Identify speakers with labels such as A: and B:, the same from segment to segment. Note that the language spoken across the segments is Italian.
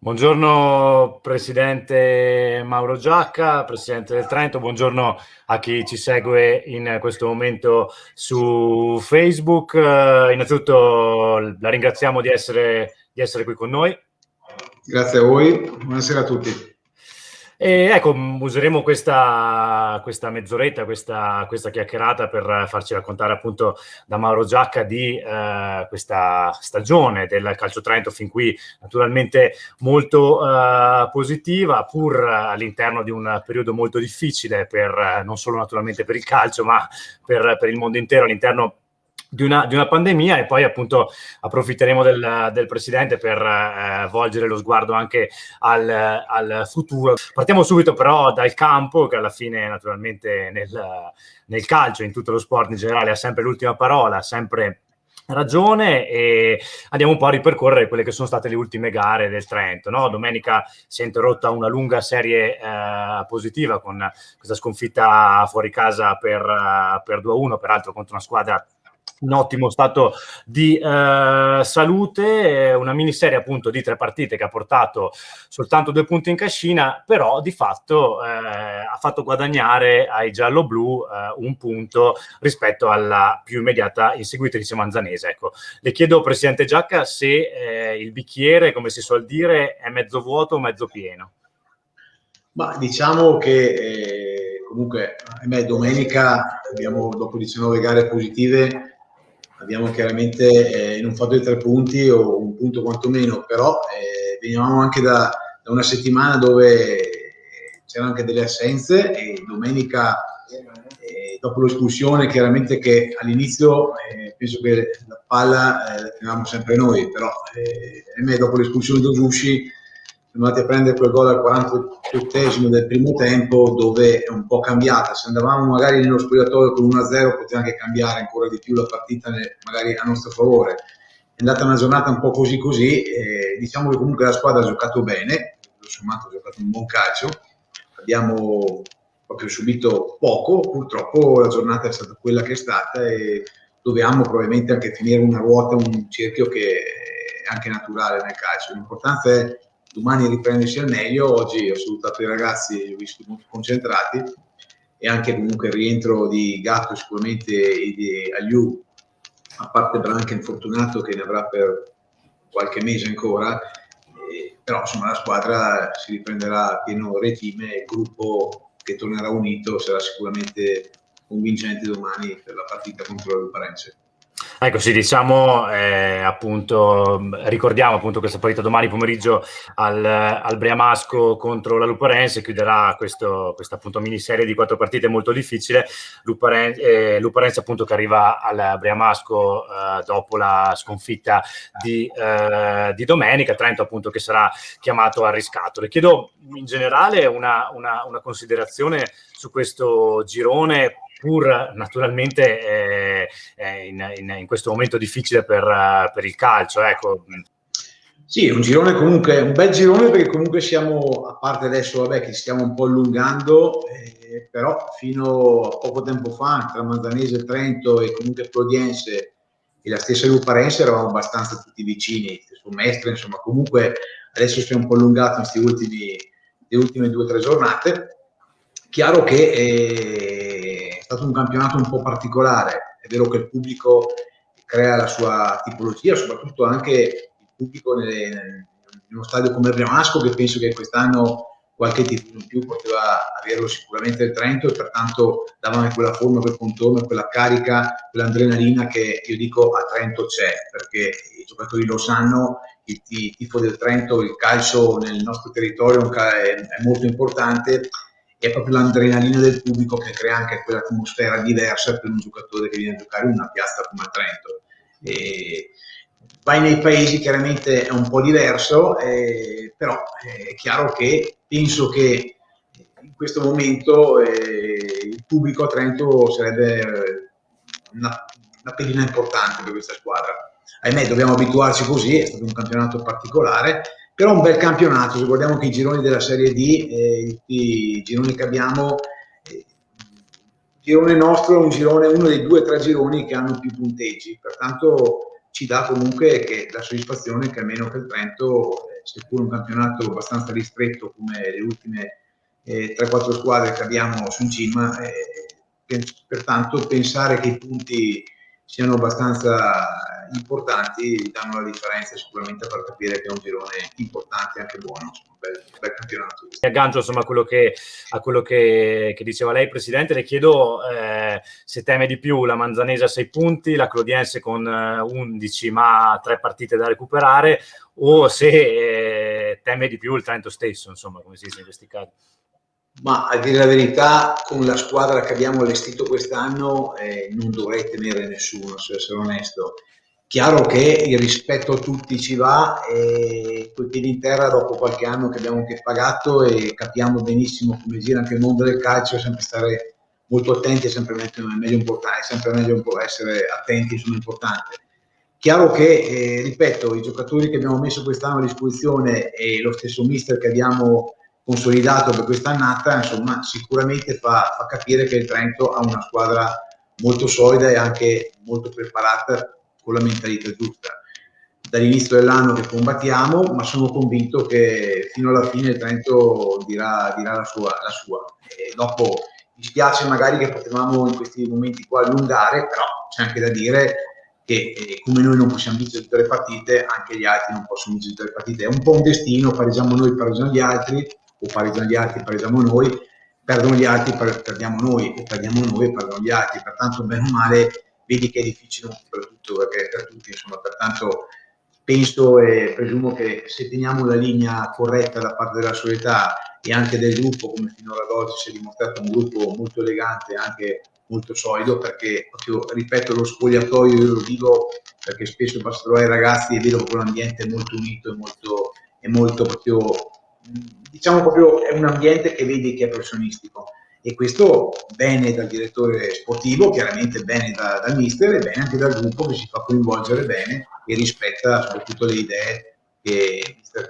A: Buongiorno Presidente Mauro Giacca, Presidente del Trento, buongiorno a chi ci segue in questo momento su Facebook. Uh, innanzitutto la ringraziamo di essere, di essere qui con noi.
B: Grazie a voi, buonasera a tutti.
A: E ecco, useremo questa, questa mezz'oretta, questa, questa, chiacchierata per farci raccontare appunto da Mauro Giacca di eh, questa stagione del Calcio Trento, fin qui naturalmente molto eh, positiva, pur all'interno di un periodo molto difficile per, non solo naturalmente per il calcio, ma per, per il mondo intero all'interno di una, di una, pandemia e poi appunto approfitteremo del, del Presidente per eh, volgere lo sguardo anche al, al, futuro. Partiamo subito però dal campo che alla fine naturalmente nel, nel calcio, in tutto lo sport in generale ha sempre l'ultima parola, sempre ragione e andiamo un po' a ripercorrere quelle che sono state le ultime gare del Trento. No? Domenica si è interrotta una lunga serie eh, positiva con questa sconfitta fuori casa per, uh, per 2-1, peraltro contro una squadra in ottimo stato di eh, salute, una miniserie appunto di tre partite che ha portato soltanto due punti in cascina, però di fatto eh, ha fatto guadagnare ai giallo-blu eh, un punto rispetto alla più immediata inseguitrice manzanese. Ecco, le chiedo, Presidente Giacca, se eh, il bicchiere, come si suol dire, è mezzo vuoto o mezzo pieno?
B: Ma diciamo che eh, comunque, ahimè, domenica abbiamo, dopo 19 gare positive, abbiamo chiaramente eh, non fatto i tre punti o un punto quantomeno, però eh, venivamo anche da, da, una settimana dove c'erano anche delle assenze e domenica eh, dopo l'espulsione chiaramente che all'inizio eh, penso che la palla eh, la tenevamo sempre noi, però eh, dopo l'espulsione di Osushi siamo andati a prendere quel gol al 48 del primo tempo dove è un po' cambiata. Se andavamo magari nello spogliatoio con 1-0 poteva anche cambiare ancora di più la partita magari a nostro favore. È andata una giornata un po' così così, diciamo che comunque la squadra ha giocato bene, sommato ha giocato un buon calcio, abbiamo proprio subito poco, purtroppo la giornata è stata quella che è stata e dobbiamo probabilmente anche finire una ruota, un cerchio che è anche naturale nel calcio. L'importanza è domani riprendersi al meglio. Oggi ho salutato i ragazzi, li ho visti molto concentrati e anche comunque il rientro di Gatto sicuramente e di Aliu, a parte Branca infortunato che ne avrà per qualche mese ancora, eh, però insomma la squadra si riprenderà pieno regime e il gruppo che tornerà unito sarà sicuramente convincente domani per la partita contro il Parense.
A: Ecco, sì, diciamo eh, appunto, ricordiamo appunto questa partita domani pomeriggio al, al Briamasco contro la Luparense, chiuderà questo, questa appunto miniserie di quattro partite molto difficile, Luparense, eh, Luparense appunto che arriva al Briamasco eh, dopo la sconfitta di, eh, di, domenica, Trento appunto che sarà chiamato al riscatto. Le chiedo in generale una, una, una considerazione su questo girone pur naturalmente eh, eh, in, in, in, questo momento difficile per, uh, per il calcio. Ecco.
B: Sì, un girone comunque, un bel girone perché comunque siamo, a parte adesso, vabbè, che stiamo un po' allungando, eh, però fino a poco tempo fa, tra Manzanese, Trento e comunque Prodiense e la stessa Luparense eravamo abbastanza tutti vicini, su Mestre, insomma, comunque adesso stiamo un po' allungati in queste ultime due o tre giornate. Chiaro che eh, stato un campionato un po' particolare, è vero che il pubblico crea la sua tipologia, soprattutto anche il pubblico nelle, in uno stadio come il Briamasco che penso che quest'anno qualche titolo in più poteva averlo sicuramente il Trento e pertanto dava anche quella forma, quel contorno, quella carica, quell'adrenalina che io dico a Trento c'è, perché i giocatori lo sanno, il tifo del Trento, il calcio nel nostro territorio è molto importante è proprio l'adrenalina del pubblico che crea anche quell'atmosfera diversa per un giocatore che viene a giocare in una piazza come a Trento. E vai nei paesi chiaramente è un po' diverso, eh, però è chiaro che penso che in questo momento eh, il pubblico a Trento sarebbe una, una pedina importante per questa squadra. Ahimè, dobbiamo abituarci così, è stato un campionato particolare, però un bel campionato, se guardiamo che i gironi della Serie D, eh, i gironi che abbiamo, eh, il girone nostro è un girone, uno dei due o tre gironi che hanno più punteggi, pertanto ci dà comunque che, la soddisfazione che almeno che il Trento eh, seppur un campionato abbastanza ristretto come le ultime eh, 3-4 squadre che abbiamo su in cima, eh, pertanto pensare che i punti siano abbastanza importanti danno la differenza sicuramente per capire che è un girone importante e anche buono, un bel, bel campionato.
A: Mi aggancio insomma a quello, che, a quello che, che diceva lei Presidente, le chiedo eh, se teme di più la Manzanese a 6 punti, la Clodiense con eh, 11 ma 3 partite da recuperare o se eh, teme di più il Trento stesso, insomma come si dice in questi casi.
B: Ma a dire la verità, con la squadra che abbiamo allestito quest'anno eh, non dovrei temere nessuno, se essere onesto. Chiaro che il rispetto a tutti ci va e coi piedi in terra dopo qualche anno che abbiamo anche pagato e capiamo benissimo come gira anche il mondo del calcio, sempre stare molto attenti è sempre meglio, importante, è sempre meglio essere attenti, sono importanti. Chiaro che, eh, ripeto, i giocatori che abbiamo messo quest'anno a disposizione e lo stesso mister che abbiamo consolidato per quest'annata, insomma, sicuramente fa, fa capire che il Trento ha una squadra molto solida e anche molto preparata con la mentalità giusta. Dall'inizio dell'anno che combattiamo, ma sono convinto che fino alla fine il Trento dirà, dirà la, sua, la sua. Dopo mi spiace magari che potevamo in questi momenti qua allungare, però c'è anche da dire che eh, come noi non possiamo vincere tutte le partite, anche gli altri non possono vincere tutte le partite. È un po' un destino, pareggiamo noi, pareggiano gli altri, o pareggiano gli altri, pareggiamo noi, perdono gli altri, perdiamo noi, o perdiamo noi perdono gli altri. Pertanto, bene o male, vedi che è difficile per, tutto, perché per tutti, insomma, pertanto penso e presumo che se teniamo la linea corretta da parte della società e anche del gruppo, come finora ad oggi si è dimostrato un gruppo molto elegante, anche molto solido, perché proprio, ripeto, lo spogliatoio, io lo dico perché spesso passo a trovare i ragazzi e vedo che un ambiente molto unito e molto, è molto proprio, diciamo proprio, è un ambiente che vedi che è professionistico e questo bene dal direttore sportivo, chiaramente bene da, dal mister e bene anche dal gruppo che si fa coinvolgere bene e rispetta soprattutto le idee che il mister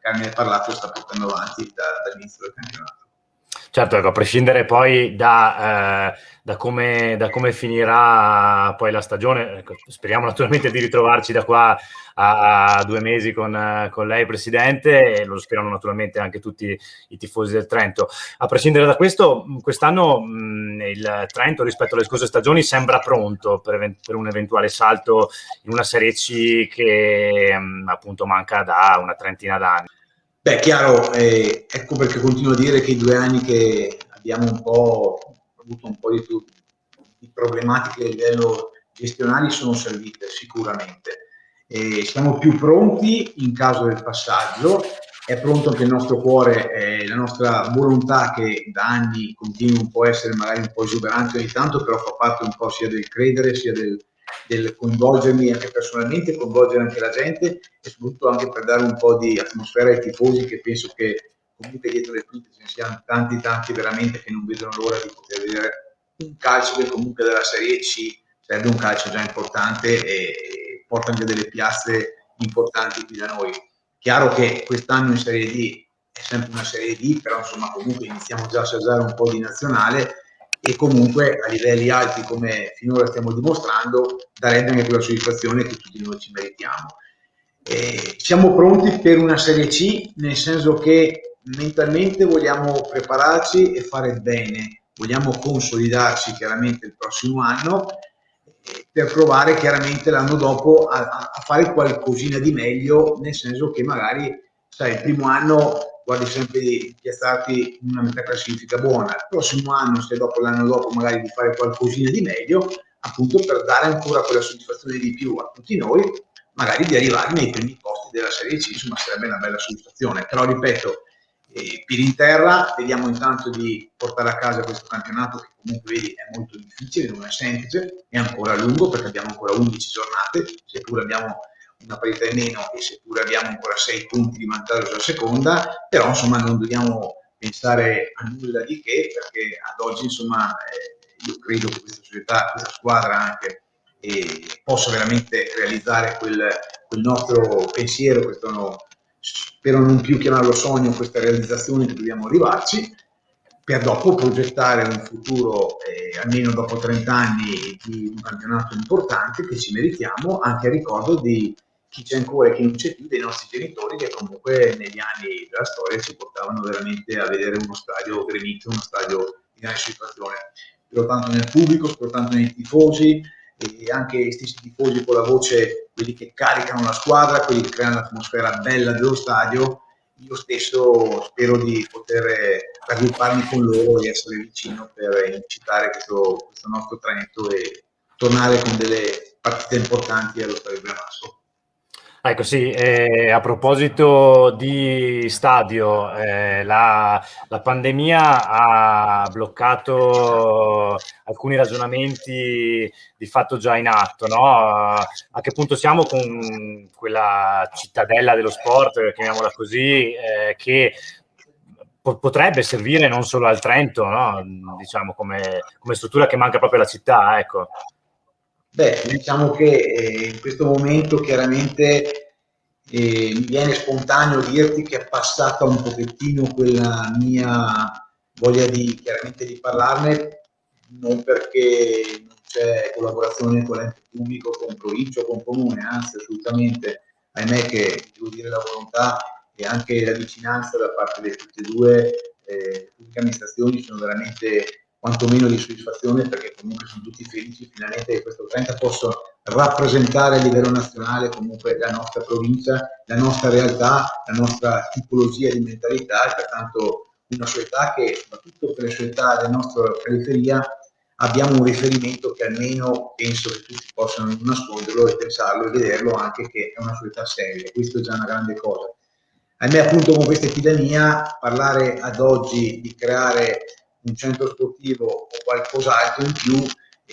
B: Carmine ha parlato sta portando avanti da, dall'inizio del campionato.
A: Certo, ecco, a prescindere poi da, eh, da, come, da, come, finirà poi la stagione, ecco, speriamo naturalmente di ritrovarci da qua a, a due mesi con, con, lei Presidente e lo sperano naturalmente anche tutti i tifosi del Trento. A prescindere da questo, quest'anno il Trento rispetto alle scorse stagioni sembra pronto per, per un eventuale salto in una Serie C che mh, appunto manca da una trentina d'anni.
B: Beh, chiaro, eh, ecco perché continuo a dire che i due anni che abbiamo un po' avuto un po' di, di problematiche a livello gestionali sono servite sicuramente. Eh, siamo più pronti in caso del passaggio, è pronto anche il nostro cuore, eh, la nostra volontà che da anni continua un po' a essere magari un po' esuberante ogni tanto, però fa parte un po' sia del credere sia del, del coinvolgermi anche personalmente, coinvolgere anche la gente e soprattutto anche per dare un po' di atmosfera ai tifosi che penso che comunque dietro le quinte ce ne siano tanti tanti veramente che non vedono l'ora di poter vedere un calcio che comunque dalla Serie C serve un calcio già importante e porta anche delle piazze importanti qui da noi. Chiaro che quest'anno in Serie D è sempre una Serie D, però insomma comunque iniziamo già a assaggiare un po' di nazionale e comunque a livelli alti come finora stiamo dimostrando darebbe anche quella soddisfazione che tutti noi ci meritiamo. Eh, siamo pronti per una Serie C nel senso che mentalmente vogliamo prepararci e fare bene, vogliamo consolidarci chiaramente il prossimo anno eh, per provare chiaramente l'anno dopo a, a, fare qualcosina di meglio, nel senso che magari sai, il primo anno guardi sempre di piazzarti in una metà classifica buona. Il prossimo anno, se dopo l'anno dopo magari di fare qualcosina di meglio, appunto per dare ancora quella soddisfazione di più a tutti noi, magari di arrivare nei primi posti della Serie C, insomma sarebbe una bella soddisfazione. Però ripeto, eh, piedi in terra, vediamo intanto di portare a casa questo campionato che comunque vedi è molto difficile, non è semplice, è ancora lungo perché abbiamo ancora 11 giornate, seppur abbiamo una parità in meno e seppure abbiamo ancora 6 punti di vantaggio sulla seconda, però insomma non dobbiamo pensare a nulla di che perché ad oggi insomma eh, io credo che questa società, questa squadra anche eh, possa veramente realizzare quel, quel nostro pensiero, questo spero non più chiamarlo sogno, questa realizzazione che dobbiamo arrivarci per dopo progettare un futuro, eh, almeno dopo 30 anni, di un campionato importante che ci meritiamo, anche a ricordo di chi c'è ancora e chi non c'è più, dei nostri genitori che comunque negli anni della storia ci portavano veramente a vedere uno stadio gremito, uno stadio di grande situazione. Spero tanto nel pubblico, spero tanto nei tifosi e anche gli stessi tifosi con la voce, quelli che caricano la squadra, quelli che creano l'atmosfera bella dello stadio. Io stesso spero di poter raggrupparmi con loro e essere vicino per incitare questo, questo nostro Trento e tornare con delle partite importanti allo Stadio Bramasso.
A: Ecco sì, eh, a proposito di stadio, eh, la, la, pandemia ha bloccato alcuni ragionamenti di fatto già in atto, no? A che punto siamo con quella cittadella dello sport, chiamiamola così, eh, che potrebbe servire non solo al Trento, no? diciamo come, come, struttura che manca proprio alla città, ecco.
B: Beh, diciamo che eh, in questo momento chiaramente eh, mi viene spontaneo dirti che è passata un pochettino quella mia voglia di, chiaramente di parlarne, non perché non c'è collaborazione con l'ente pubblico, con provincia o con comune, anzi assolutamente, ahimè che devo dire la volontà e anche la vicinanza da parte di tutte e due eh, pubbliche amministrazioni sono veramente quantomeno di soddisfazione perché comunque sono tutti felici finalmente che questo 30 possa rappresentare a livello nazionale comunque la nostra provincia, la nostra realtà, la nostra tipologia di mentalità e pertanto una società che soprattutto per le società della nostra periferia abbiamo un riferimento che almeno penso che tutti possano nasconderlo e pensarlo e vederlo anche che è una società seria, questo è già una grande cosa. A me appunto con questa epidemia parlare ad oggi di creare un centro sportivo o qualcos'altro in più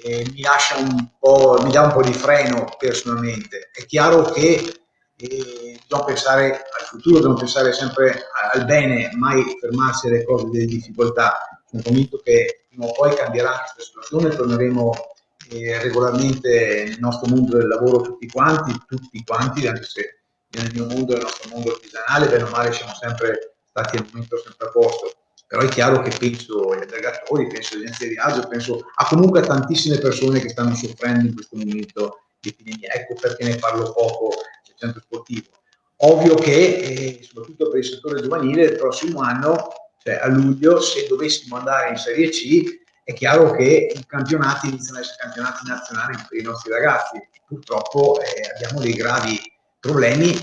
B: eh, mi lascia un po', mi dà un po' di freno personalmente. È chiaro che eh, bisogna pensare al futuro, dobbiamo pensare sempre al bene, mai fermarsi alle cose delle difficoltà. Sono convinto che prima o poi cambierà questa situazione, torneremo eh, regolarmente nel nostro mondo del lavoro tutti quanti, tutti quanti, anche se nel mio mondo, nel nostro mondo artigianale, bene o male siamo sempre stati al momento sempre a posto però è chiaro che penso agli aggregatori, penso alle agenzie di viaggio, penso a comunque a tantissime persone che stanno soffrendo in questo momento di epidemia. Ecco perché ne parlo poco del centro sportivo. Ovvio che, eh, soprattutto per il settore giovanile, il prossimo anno, cioè a luglio, se dovessimo andare in Serie C, è chiaro che i campionati iniziano ad essere campionati nazionali per i nostri ragazzi. Purtroppo eh, abbiamo dei gravi problemi,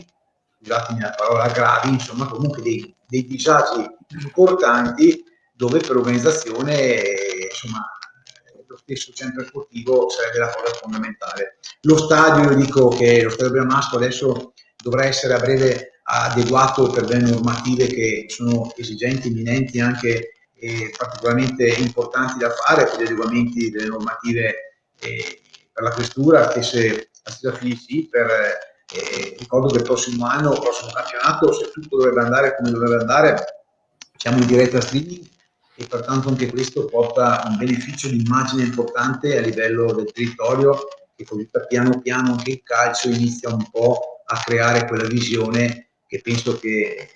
B: scusatemi la parola gravi, insomma comunque dei, dei disagi importanti dove per l'organizzazione insomma lo stesso centro sportivo sarebbe la cosa fondamentale. Lo stadio, io dico che lo stadio Bermasco adesso dovrà essere a breve adeguato per delle normative che sono esigenti, imminenti, anche eh, particolarmente importanti da fare per gli adeguamenti delle normative eh, per la questura, stesse, la stessa FIC, per, eh, ricordo che il prossimo anno, il prossimo campionato, se tutto dovrebbe andare come dovrebbe andare, siamo in diretta streaming e pertanto anche questo porta un beneficio di immagine importante a livello del territorio e così piano piano anche il calcio inizia un po' a creare quella visione che penso che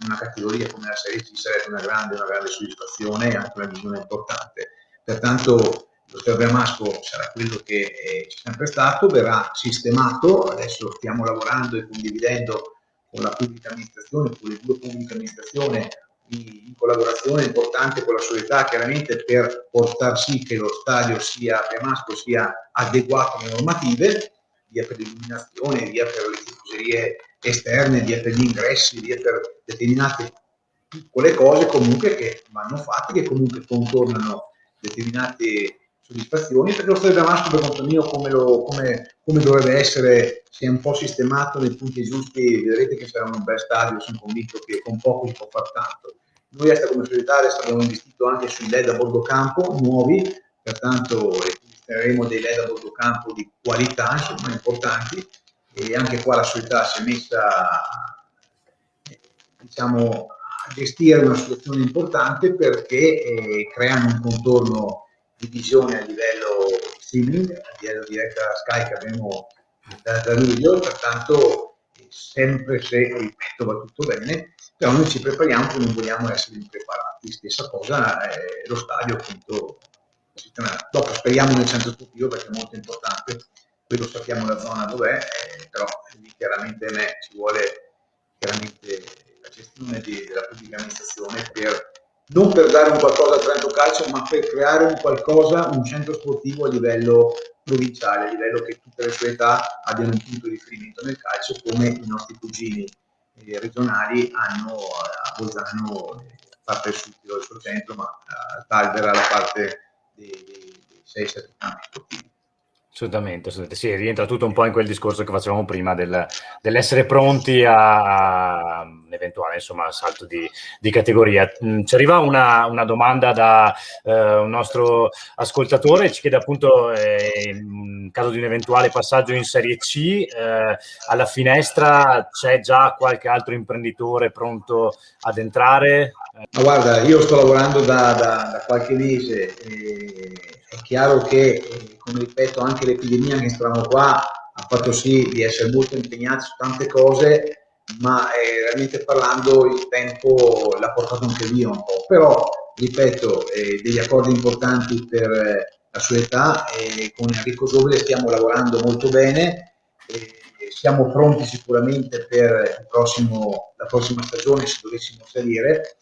B: in una categoria come la Serie C sarebbe una grande, una grande soddisfazione e anche una visione importante. Pertanto lo Stadio Bermasco sarà quello che eh, c'è sempre stato, verrà sistemato, adesso stiamo lavorando e condividendo con la pubblica amministrazione, con le due pubbliche amministrazioni, in collaborazione importante con la società, chiaramente per portare sì che lo stadio sia Premasco sia adeguato alle normative, via per l'illuminazione, via per le tifoserie esterne, via per gli ingressi, via per determinate piccole cose comunque che vanno fatte, che comunque contornano determinate soddisfazioni, perché lo stadio Damasco per conto mio come, lo, come, come dovrebbe essere si è un po' sistemato nei punti giusti, vedrete che sarà un bel stadio, sono convinto che con poco si può fare tanto. Noi Est come società adesso abbiamo investito anche sui LED a bordo campo nuovi, pertanto installeremo dei LED a bordo campo di qualità, insomma importanti, e anche qua la società si è messa diciamo, a gestire una situazione importante perché eh, creano un contorno di visione a livello streaming, a livello diretta Sky che abbiamo da, da luglio, pertanto sempre se, ripeto, va tutto bene, però noi ci prepariamo che non vogliamo essere impreparati. Stessa cosa è lo stadio appunto Dopo speriamo nel centro sportivo perché è molto importante quello sappiamo la zona dov'è, eh, però lì chiaramente me ci vuole chiaramente la gestione di, della pubblica amministrazione per non per dare un qualcosa al Trento Calcio, ma per creare un qualcosa, un centro sportivo a livello provinciale, a livello che tutte le società abbiano un punto di riferimento nel calcio, come i nostri cugini eh, regionali hanno a Bolzano eh, parte del sud del suo centro, ma a Talvera la parte dei 6-7 campi sportivi.
A: Assolutamente, assolutamente, sì, rientra tutto un po' in quel discorso che facevamo prima del, dell'essere pronti a, a, un eventuale insomma, salto di, di categoria. Mm, ci arriva una, una domanda da eh, un nostro ascoltatore, ci chiede appunto eh, in caso di un eventuale passaggio in Serie C, eh, alla finestra c'è già qualche altro imprenditore pronto ad entrare?
B: Ma guarda, io sto lavorando da, da, da qualche mese e è chiaro che, eh, come ripeto, anche l'epidemia che stavamo qua ha fatto sì di essere molto impegnati su tante cose, ma eh, realmente parlando il tempo l'ha portato anche via un po'. Però, ripeto, eh, degli accordi importanti per eh, la sua età e con Enrico Giovile stiamo lavorando molto bene. siamo pronti sicuramente per prossimo, la prossima stagione se dovessimo salire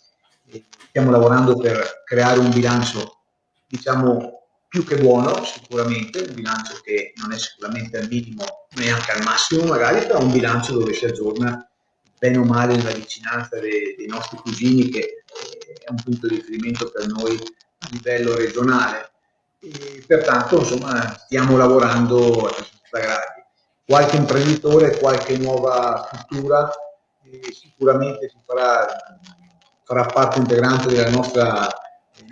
B: stiamo lavorando per creare un bilancio, diciamo, più che buono sicuramente, un bilancio che non è sicuramente al minimo, neanche al massimo magari, però un bilancio dove si aggiorna bene o male nella vicinanza dei, dei nostri cugini, che è un punto di riferimento per noi a livello regionale. E pertanto, insomma, stiamo lavorando a questa gradi. Qualche imprenditore, qualche nuova struttura, eh, sicuramente si farà farà parte integrante della nostra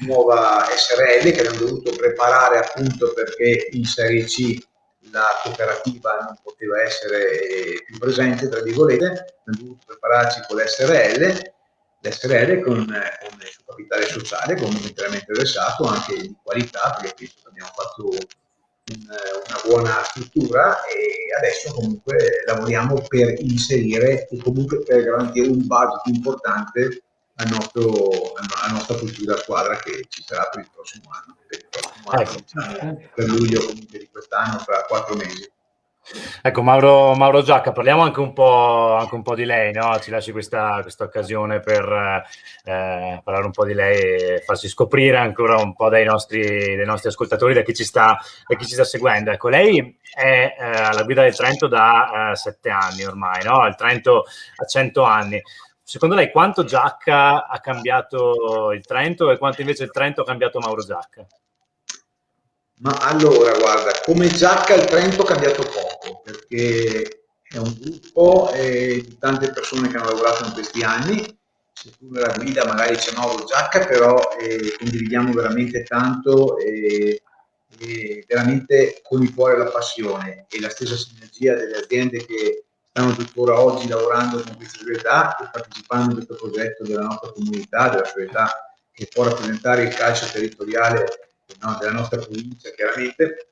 B: nuova SRL che abbiamo dovuto preparare appunto perché in Serie C la cooperativa non poteva essere più presente, tra virgolette, abbiamo dovuto prepararci con l'SRL, l'SRL con, con il suo capitale sociale, con un interamente versato, anche di qualità, perché penso che abbiamo fatto un, una buona struttura e adesso comunque lavoriamo per inserire e comunque per garantire un budget importante al nostro, alla nostra futura squadra che ci sarà per il prossimo anno, per, il prossimo anno, ecco. diciamo, per luglio comunque di quest'anno, fra quattro mesi.
A: Ecco, Mauro, Mauro, Giacca, parliamo anche un po', anche un po di lei, no? ci lasci questa, questa occasione per eh, parlare un po' di lei e farsi scoprire ancora un po' dai nostri, dai nostri ascoltatori, da chi, ci sta, da chi ci sta seguendo. Ecco, lei è eh, alla guida del Trento da eh, sette anni ormai, no? il Trento ha cento anni. Secondo lei quanto Giacca ha cambiato il Trento e quanto invece il Trento ha cambiato Mauro Giacca?
B: Ma allora, guarda, come Giacca il Trento ha cambiato poco, perché è un gruppo di tante persone che hanno lavorato in questi anni, se tu nella guida magari c'è Mauro Giacca, però eh, condividiamo veramente tanto e eh, veramente con il cuore la passione e la stessa sinergia delle aziende che stanno tuttora oggi lavorando con questa società e partecipando a questo progetto della nostra comunità, della società che può rappresentare il calcio territoriale no, della nostra provincia, chiaramente,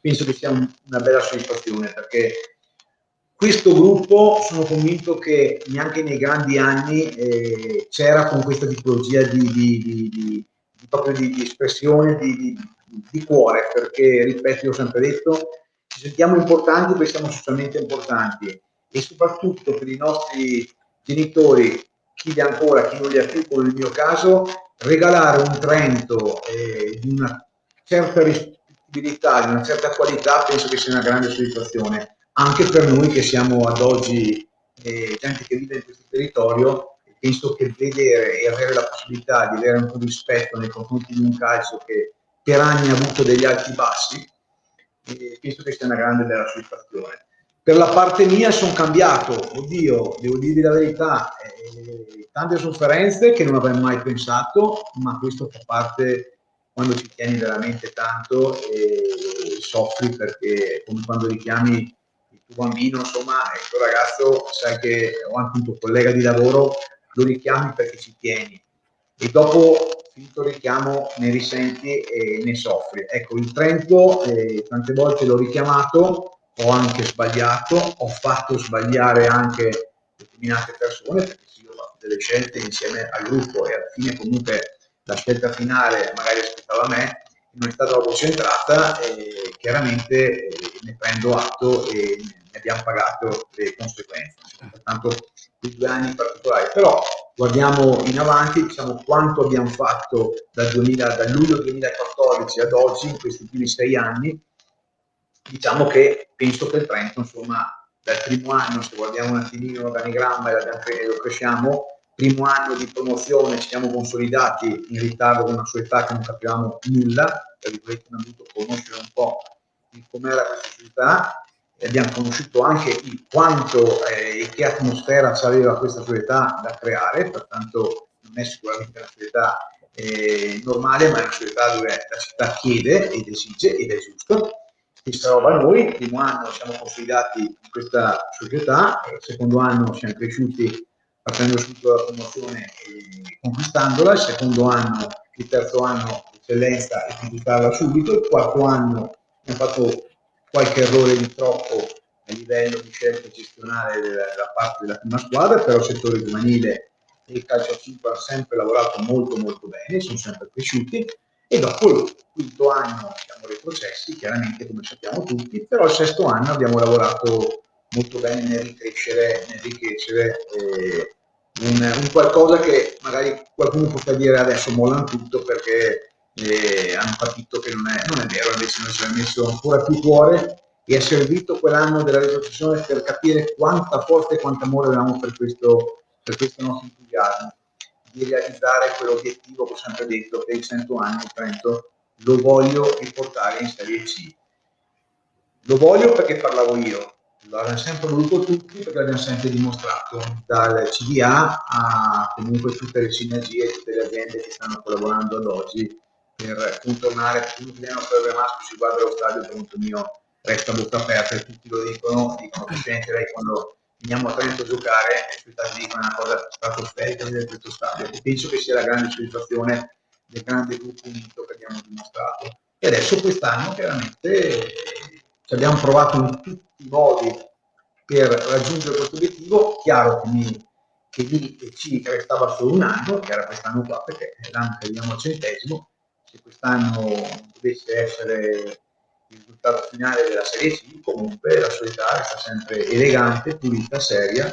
B: penso che sia un, una bella soddisfazione perché questo gruppo sono convinto che neanche nei grandi anni eh, c'era con questa tipologia di, di, di, di, espressione, di, cuore, perché, ripeto, io ho sempre detto, ci sentiamo importanti perché siamo socialmente importanti. E soprattutto per i nostri genitori, chi li ha ancora, chi non li ha più, come nel mio caso, regalare un Trento eh, di una certa rispettibilità, di una certa qualità, penso che sia una grande soddisfazione, anche per noi che siamo ad oggi eh, gente che vive in questo territorio, penso che vedere e avere la possibilità di avere un po' di rispetto nei confronti di un calcio che per anni ha avuto degli alti bassi, e penso che sia una grande bella soddisfazione. Per la parte mia sono cambiato, oddio, devo dirvi la verità, eh, tante sofferenze che non avrei mai pensato, ma questo fa parte quando ci tieni veramente tanto e soffri perché come quando richiami il tuo bambino, insomma, il tuo ragazzo, sai che ho anche un tuo collega di lavoro, lo richiami perché ci tieni e dopo finito richiamo ne risenti e ne soffri. Ecco, il Trento eh, tante volte l'ho richiamato, ho anche sbagliato, ho fatto sbagliare anche determinate persone perché sì, ho fatto delle scelte insieme al gruppo e alla fine comunque la scelta finale magari aspettava me non è stata proprio centrata, eh, chiaramente eh, ne prendo atto e ne abbiamo pagato le conseguenze. Pertanto i due anni in particolare, però guardiamo in avanti, diciamo quanto abbiamo fatto dal, 2000, dal luglio 2014 ad oggi, in questi primi sei anni, diciamo che penso che il Trento, insomma, dal primo anno, se guardiamo un attimino l'organigramma e lo cresciamo, primo anno di promozione ci siamo consolidati in ritardo con una società che non capivamo nulla, per cui abbiamo dovuto conoscere un po' com'era questa società abbiamo conosciuto anche il quanto eh, e che atmosfera aveva questa società da creare, pertanto non è sicuramente una società eh, normale, ma è una società dove la città chiede ed esige ed è giusto. Questa roba noi, il primo anno siamo consolidati in questa società, il secondo anno siamo cresciuti facendo subito la promozione e conquistandola, il secondo anno, il terzo anno eccellenza e conquistarla subito, il quarto anno abbiamo fatto qualche errore di troppo a livello di scelta gestionale della parte della prima squadra, però il settore giovanile e il calcio a 5 hanno sempre lavorato molto molto bene, sono sempre cresciuti. E dopo il quinto anno siamo retrocessi, chiaramente come sappiamo tutti, però il sesto anno abbiamo lavorato molto bene nel ricrescere, nel ricrescere eh, un, un, qualcosa che magari qualcuno potrà dire adesso mollano tutto perché eh, hanno capito che non è, non è, vero, invece noi ci abbiamo messo ancora più cuore e è servito quell'anno della retrocessione per capire quanta forza e quanto amore avevamo per questo, per questo nostro entusiasmo di realizzare quell'obiettivo che ho sempre detto che i 100 anni Trento lo voglio riportare in Serie C. Lo voglio perché parlavo io, l'abbiamo sempre voluto tutti perché l'abbiamo sempre dimostrato, dal CDA a comunque tutte le sinergie, tutte le aziende che stanno collaborando ad oggi per contornare il nostro Masco si guarda allo stadio per conto mio resta bocca aperta. E tutti lo dicono, dicono Presidente lei quando veniamo a Trento a giocare e aspettati dicono una cosa stratosferica di questo stadio. E penso che sia la grande soddisfazione del grande gruppo unito che abbiamo dimostrato. E adesso quest'anno chiaramente ci abbiamo provato in tutti i modi per raggiungere questo obiettivo. Chiaro che, mi, che lì ci restava solo un anno che era quest'anno qua perché l'anno che arriviamo al centesimo se quest'anno dovesse essere il risultato finale della Serie C, comunque la società resta sempre elegante, pulita, seria,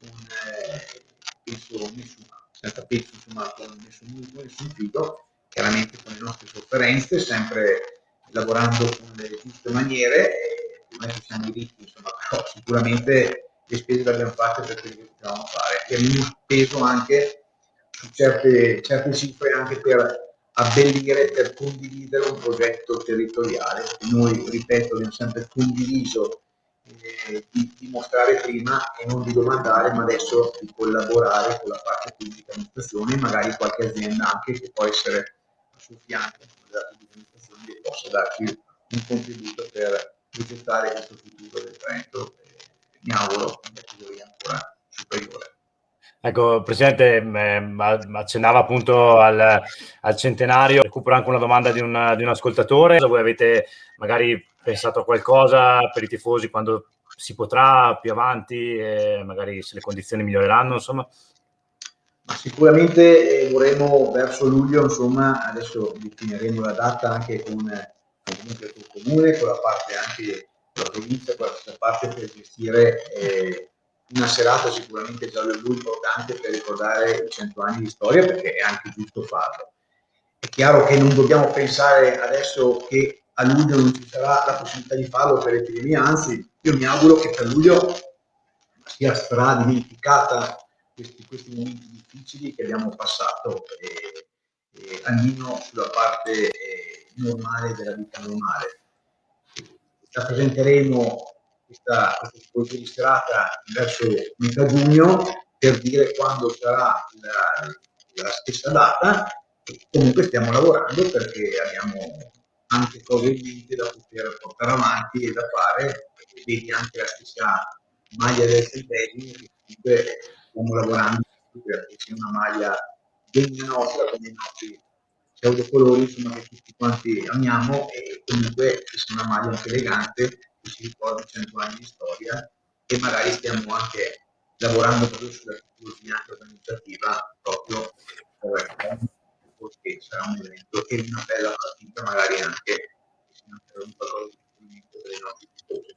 B: con eh, penso nessuna, senza penso insomma con nessun muso, nessun fido, chiaramente con le nostre sofferenze, sempre lavorando con le giuste maniere, non è che siamo diritti, insomma, però sicuramente le spese le abbiamo fatte per quello che potevamo fare e abbiamo speso anche su certe, certe cifre anche per abbellire per condividere un progetto territoriale. Noi, ripeto, abbiamo sempre condiviso eh, di, di, mostrare prima e non di domandare, ma adesso di collaborare con la parte pubblica amministrazione, magari qualche azienda anche che può essere a suo fianco della pubblica amministrazione che possa darci un contributo per progettare questo futuro del Trento. Eh, mi auguro una categoria ancora superiore.
A: Ecco, Presidente, eh, accennava appunto al, al, centenario, recupero anche una domanda di un, di un ascoltatore, voi avete magari pensato a qualcosa per i tifosi quando si potrà più avanti, e magari se le condizioni miglioreranno, insomma?
B: Ma sicuramente eh, vorremmo verso luglio, insomma, adesso definiremo la data anche con, comunque col comune, con la parte anche della provincia, con la parte per gestire eh, una serata sicuramente già lui importante per ricordare i cento anni di storia perché è anche giusto farlo. È chiaro che non dobbiamo pensare adesso che a luglio non ci sarà la possibilità di farlo per l'epidemia, anzi io mi auguro che per luglio sia stradimenticata questi, questi momenti difficili che abbiamo passato, eh, eh, almeno sulla parte eh, normale della vita normale. Rappresenteremo questa, questa tipologia di serata verso metà giugno per dire quando sarà la, la stessa data. Comunque stiamo lavorando perché abbiamo anche cose in mente da poter portare avanti e da fare vedi anche la stessa maglia del centesimo che comunque stiamo lavorando perché sia una maglia degna nostra come i nostri pseudocolori insomma che tutti quanti amiamo e comunque sia una maglia anche elegante si ricorda 100 anni di storia e magari stiamo anche lavorando proprio sulla tipologia organizzativa proprio per perché sarà un evento e una bella partita magari anche un qualcosa di per i nostri tifosi.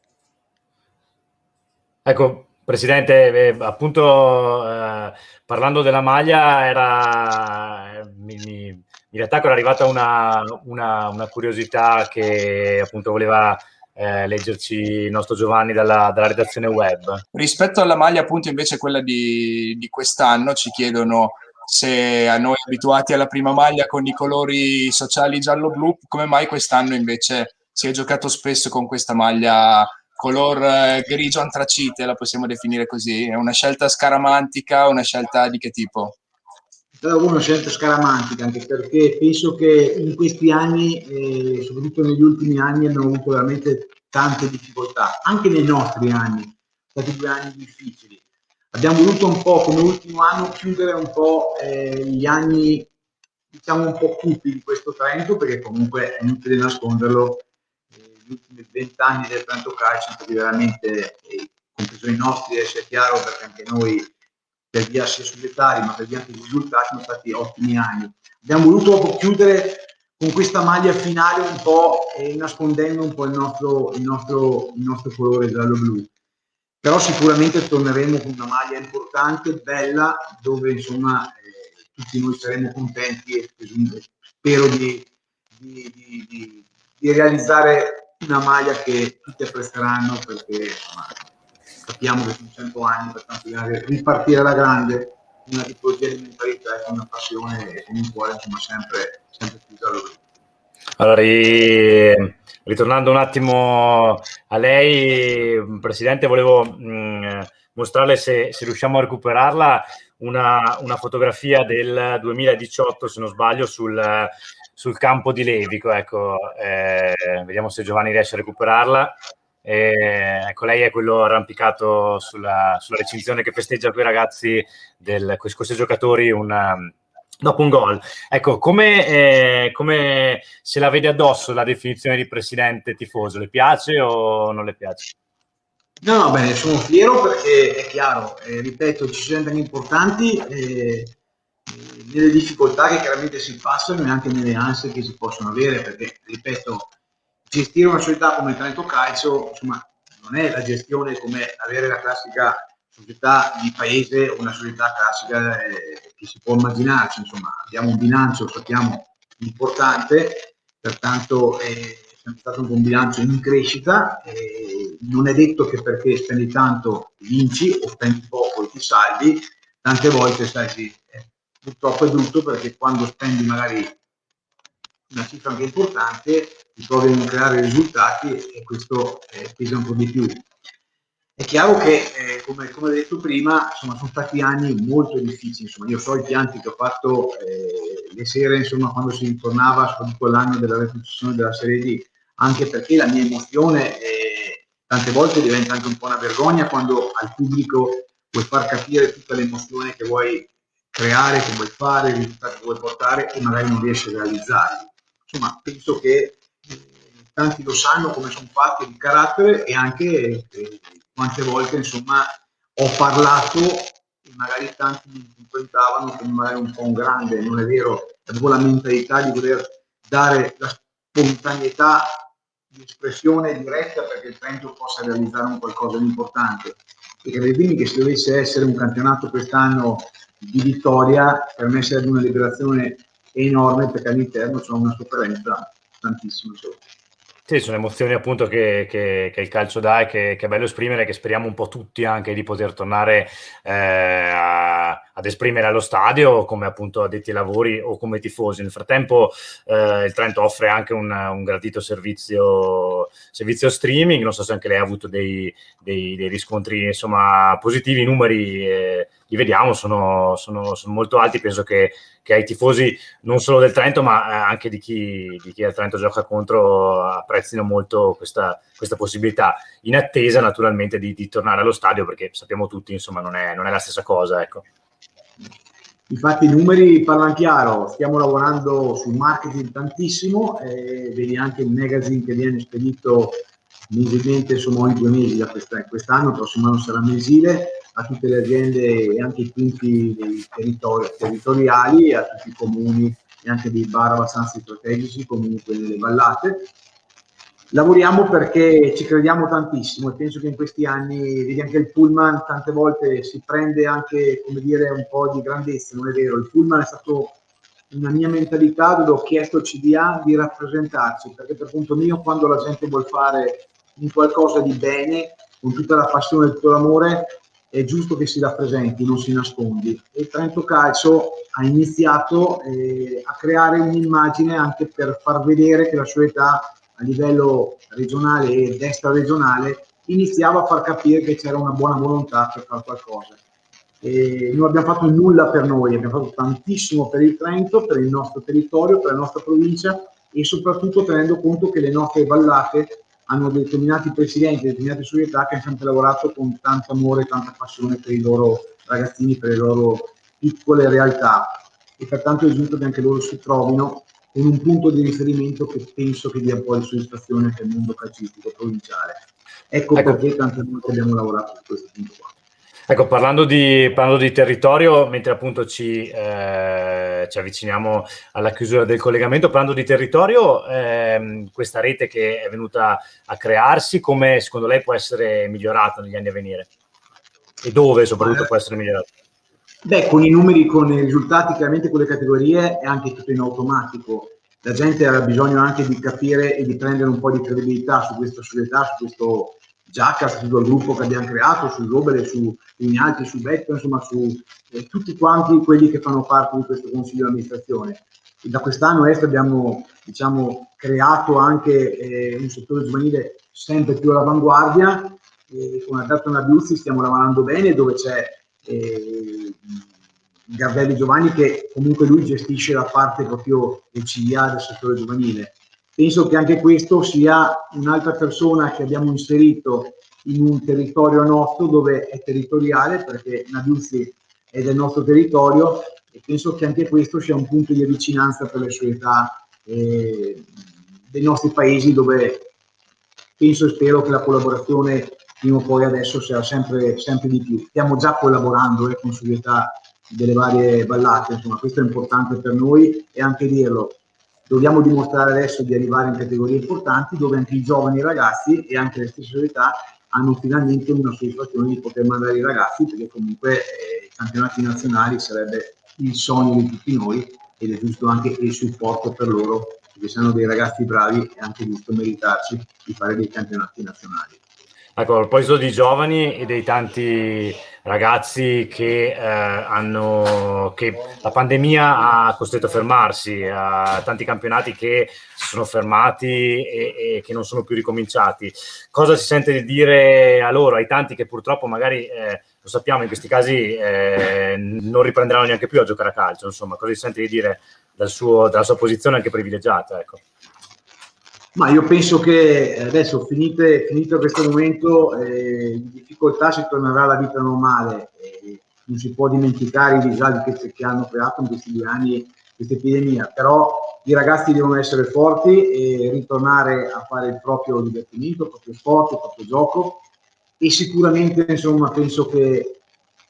A: Ecco, Presidente, eh, appunto eh, parlando della maglia, era, eh, mi, mi, in realtà era arrivata una, una, una, curiosità che appunto voleva eh, leggerci il nostro Giovanni dalla, dalla, redazione web.
C: Rispetto alla maglia appunto invece quella di, di quest'anno ci chiedono se a noi abituati alla prima maglia con i colori sociali giallo-blu, come mai quest'anno invece si è giocato spesso con questa maglia color eh, grigio antracite, la possiamo definire così. È una scelta scaramantica, una scelta di che tipo?
B: È una scelta scaramantica, anche perché penso che in questi anni, eh, soprattutto negli ultimi anni, abbiamo avuto veramente tante difficoltà, anche nei nostri anni, stati due anni difficili. Abbiamo voluto un po', come ultimo anno, chiudere un po' eh, gli anni, diciamo, un po' cupi di questo Trento, perché comunque è inutile nasconderlo, gli ultimi vent'anni del Trento Calcio sono stati veramente, eh, compreso i nostri, sia chiaro, perché anche noi per via sia societari ma per via anche dei risultati sono stati ottimi anni. Abbiamo voluto chiudere con questa maglia finale un po' eh, nascondendo un po' il nostro, il nostro, il nostro colore giallo-blu. Però sicuramente torneremo con una maglia importante, bella, dove insomma eh, tutti noi saremo contenti e spero di, di, di, di realizzare una maglia che tutti apprezzeranno perché insomma, capiamo che sono 100 anni, pertanto ripartire alla grande una tipologia di mentalità e una passione e con un cuore insomma, sempre, sempre più da loro.
A: Allora, ri, ritornando un attimo a lei, Presidente, volevo mm, mostrarle se, se, riusciamo a recuperarla una, una, fotografia del 2018, se non sbaglio, sul, sul campo di Levico. Ecco, eh, vediamo se Giovanni riesce a recuperarla. Eh, ecco, lei è quello arrampicato sulla, sulla recinzione che festeggia quei ragazzi, del, questi giocatori, una, dopo un gol. Ecco, come, eh, come, se la vede addosso la definizione di presidente tifoso? Le piace o non le piace?
B: No, no, bene, sono fiero perché è chiaro, eh, ripeto, ci sono anni importanti. Eh, nelle difficoltà che chiaramente si passano e anche nelle ansie che si possono avere, perché, ripeto, gestire una società come il Trento Calcio, insomma, non è la gestione come avere la classica società di paese una società classica eh, che si può immaginarci, insomma, abbiamo un bilancio, sappiamo, importante, pertanto è stato un bilancio in crescita, eh, non è detto che perché spendi tanto vinci o spendi poco e ti salvi, tante volte sai, sì, purtroppo è brutto perché quando spendi magari una cifra anche importante ti trovi a non creare risultati e questo eh, pesa un po' di più. È chiaro che, eh, come, come detto prima, insomma, sono stati anni molto difficili. Insomma, io so i pianti che ho fatto eh, le sere, insomma, quando si ritornava, soprattutto l'anno della retrocessione della Serie D, anche perché la mia emozione eh, tante volte diventa anche un po' una vergogna quando al pubblico vuoi far capire tutta l'emozione che vuoi creare, che vuoi fare, i risultati che vuoi portare e magari non riesci a realizzarli. Insomma, penso che eh, tanti lo sanno come sono fatti di carattere e anche eh, quante volte insomma ho parlato e magari tanti mi interpretavano come magari un po' un grande, non è vero, avevo la mentalità di voler dare la spontaneità di espressione diretta perché il Trento possa realizzare un qualcosa di importante. E credetemi che se dovesse essere un campionato quest'anno di vittoria per me sarebbe una liberazione enorme perché all'interno c'è una sofferenza tantissima.
A: Sì, sono emozioni appunto che, che, che il calcio dà e che, che, è bello esprimere, che speriamo un po' tutti anche di poter tornare eh, a, ad esprimere allo stadio come appunto addetti ai lavori o come tifosi. Nel frattempo eh, il Trento offre anche un, un gradito servizio, servizio, streaming, non so se anche lei ha avuto dei, dei, dei riscontri insomma positivi, i numeri eh, li vediamo, sono, sono, sono molto alti, penso che, che, ai tifosi non solo del Trento ma eh, anche di chi, di chi al Trento gioca contro apprezzino molto questa, questa possibilità, in attesa naturalmente di, di, tornare allo stadio perché sappiamo tutti insomma non è, non è la stessa cosa. Ecco.
B: Infatti i numeri parlano chiaro, stiamo lavorando sul marketing tantissimo, eh, vedi anche il magazine che viene spedito mensilmente, insomma ogni due mesi da quest'anno, il prossimo anno sarà mensile, a tutte le aziende e anche i punti territori, territoriali a tutti i comuni e anche dei bar abbastanza strategici comunque nelle vallate. Lavoriamo perché ci crediamo tantissimo e penso che in questi anni, vedi anche il pullman, tante volte si prende anche, come dire, un po' di grandezza, non è vero, il pullman è stato una mia mentalità dove ho chiesto al CDA di rappresentarci, perché per conto mio quando la gente vuole fare un qualcosa di bene, con tutta la passione e tutto l'amore, è giusto che si rappresenti, non si nascondi. E Trento Calcio ha iniziato eh, a creare un'immagine anche per far vedere che la sua età livello regionale ed extra-regionale iniziava a far capire che c'era una buona volontà per fare qualcosa. E non abbiamo fatto nulla per noi, abbiamo fatto tantissimo per il Trento, per il nostro territorio, per la nostra provincia e soprattutto tenendo conto che le nostre vallate hanno determinati presidenti, determinate società che hanno sempre lavorato con tanto amore e tanta passione per i loro ragazzini, per le loro piccole realtà e pertanto è giusto che anche loro si trovino con un punto di riferimento che penso che dia un po' di soddisfazione anche al mondo calcistico provinciale. Ecco, ecco. perché tante volte abbiamo lavorato su questo punto qua.
A: Ecco, parlando di, parlando di, territorio, mentre appunto ci, eh, ci, avviciniamo alla chiusura del collegamento, parlando di territorio, eh, questa rete che è venuta a crearsi, come secondo lei può essere migliorata negli anni a venire? E dove soprattutto può essere migliorata?
B: Beh, con i numeri, con i risultati, chiaramente con le categorie è anche tutto in automatico. La gente ha bisogno anche di capire e di prendere un po' di credibilità su questa società, su questo Giacca, sul gruppo che abbiamo creato, su Robele, su Ignati, su Betto, insomma su eh, tutti quanti quelli che fanno parte di questo consiglio di amministrazione. E da quest'anno est abbiamo diciamo, creato anche eh, un settore giovanile sempre più all'avanguardia, e con Alberto Nabiuzzi stiamo lavorando bene, dove c'è eh, Gardelli Giovanni che comunque lui gestisce la parte proprio del CIA del settore giovanile. Penso che anche questo sia un'altra persona che abbiamo inserito in un territorio nostro dove è territoriale perché Nabiuzzi è del nostro territorio e penso che anche questo sia un punto di vicinanza per le società eh, dei nostri paesi dove penso e spero che la collaborazione prima o poi adesso sarà sempre, sempre di più. Stiamo già collaborando eh, con società delle varie ballate, insomma questo è importante per noi e anche dirlo, dobbiamo dimostrare adesso di arrivare in categorie importanti dove anche i giovani ragazzi e anche le stesse società hanno finalmente una soddisfazione di poter mandare i ragazzi perché comunque eh, i campionati nazionali sarebbe il sogno di tutti noi ed è giusto anche il supporto per loro perché se hanno dei ragazzi bravi è anche giusto meritarci di fare dei campionati nazionali.
A: Ecco, a proposito di giovani e dei tanti ragazzi che, eh, hanno, che la pandemia ha costretto a fermarsi, a tanti campionati che si sono fermati e, e, che non sono più ricominciati. Cosa si sente di dire a loro, ai tanti che purtroppo magari, eh, lo sappiamo, in questi casi eh, non riprenderanno neanche più a giocare a calcio, insomma, cosa si sente di dire dal suo, dalla sua posizione anche privilegiata? Ecco.
B: Ma io penso che adesso, finite, finito questo momento eh, di difficoltà, si tornerà alla vita normale. Eh, non si può dimenticare i disagi che, che, hanno creato in questi due anni questa epidemia, però i ragazzi devono essere forti e ritornare a fare il proprio divertimento, il proprio sport, il proprio gioco e sicuramente insomma penso che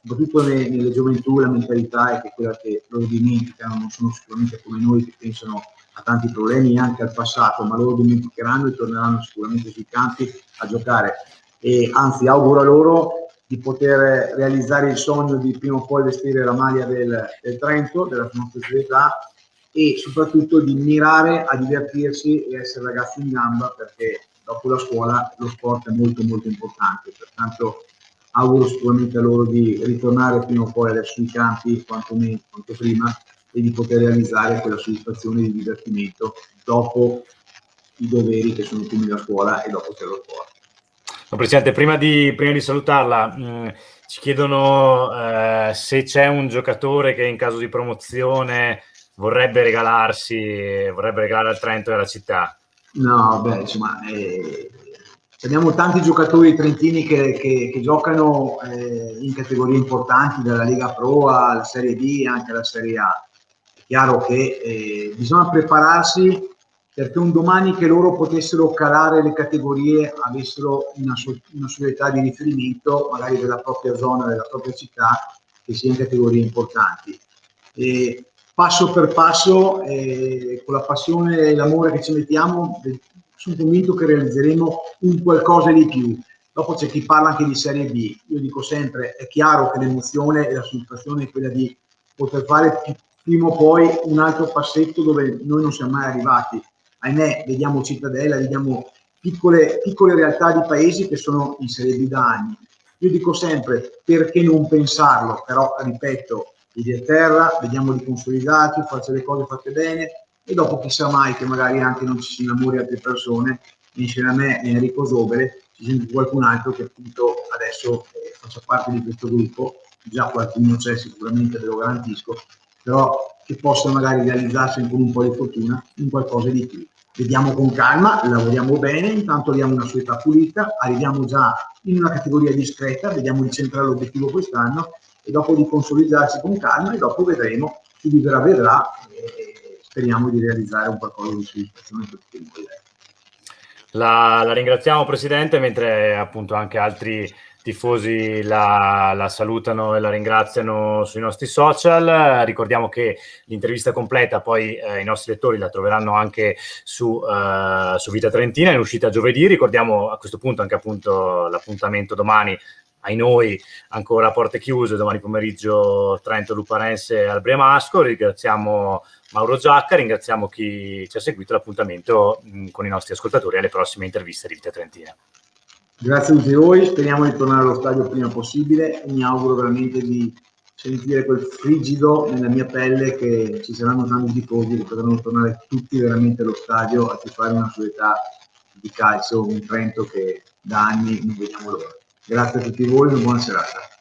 B: soprattutto nelle, nelle gioventù la mentalità è che quella che loro dimenticano, non sono sicuramente come noi che pensano a tanti problemi anche al passato, ma loro dimenticheranno e torneranno sicuramente sui campi a giocare. E anzi, auguro a loro di poter realizzare il sogno di prima o poi vestire la maglia del, del Trento, della nostra società, e soprattutto di mirare a divertirsi e essere ragazzi in gamba perché dopo la scuola lo sport è molto molto importante. Pertanto auguro sicuramente a loro di ritornare prima o poi adesso sui campi quanto, meno, quanto prima e di poter realizzare quella soddisfazione di divertimento dopo i doveri che sono primi da scuola e dopo c'è lo sport.
A: No, Presidente, prima di, prima di salutarla, mh, mm, ci chiedono eh, se c'è un giocatore che in caso di promozione vorrebbe regalarsi, vorrebbe regalare al Trento e alla città.
B: No, beh, insomma, eh, abbiamo tanti giocatori trentini che, che, che giocano eh, in categorie importanti, dalla Lega Pro alla Serie B e anche alla Serie A chiaro che eh, bisogna prepararsi perché un domani che loro potessero calare le categorie avessero una, una società di riferimento magari della propria zona, della propria città, che sia in categorie importanti. E passo per passo, eh, con la passione e l'amore che ci mettiamo, sono convinto che realizzeremo un qualcosa di più. Dopo c'è chi parla anche di Serie B. Io dico sempre, è chiaro che l'emozione e la soddisfazione è quella di poter fare prima o poi un altro passetto dove noi non siamo mai arrivati. Ahimè, vediamo Cittadella, vediamo piccole, piccole realtà di paesi che sono in Serie B da anni. Io dico sempre, perché non pensarlo? Però, ripeto, a terra, vediamo di consolidarci, farci le cose fatte bene e dopo chissà mai che magari anche non ci si innamori altre persone, insieme a me e Enrico Sobere, ci sente qualcun altro che appunto adesso eh, faccia parte di questo gruppo, già qualcuno c'è sicuramente, ve lo garantisco, però che possa magari realizzarsi con un po' di fortuna in qualcosa di più. Vediamo con calma, lavoriamo bene, intanto abbiamo una società pulita, arriviamo già in una categoria discreta, vediamo di centrare l'obiettivo quest'anno e dopo di consolidarci con calma e dopo vedremo, chi vivrà vedrà speriamo di realizzare un qualcosa di soddisfazione per tutti noi.
A: La, la, ringraziamo Presidente, mentre appunto anche altri tifosi la, la, salutano e la ringraziano sui nostri social. Ricordiamo che l'intervista completa poi eh, i nostri lettori la troveranno anche su, uh, su Vita Trentina, in uscita giovedì. Ricordiamo a questo punto anche appunto l'appuntamento domani ai noi ancora a porte chiuse, domani pomeriggio Trento Luparense al Bremasco, ringraziamo Mauro Giacca, ringraziamo chi ci ha seguito l'appuntamento con i nostri ascoltatori alle prossime interviste di Vita Trentina.
B: Grazie a tutti voi, speriamo di tornare allo stadio il prima possibile mi auguro veramente di sentire quel frigido nella mia pelle che ci saranno tanti tifosi che potranno tornare tutti veramente allo stadio a fare una società di calcio, un Trento che da anni non vediamo l'ora. Grazie a tutti voi e buona serata.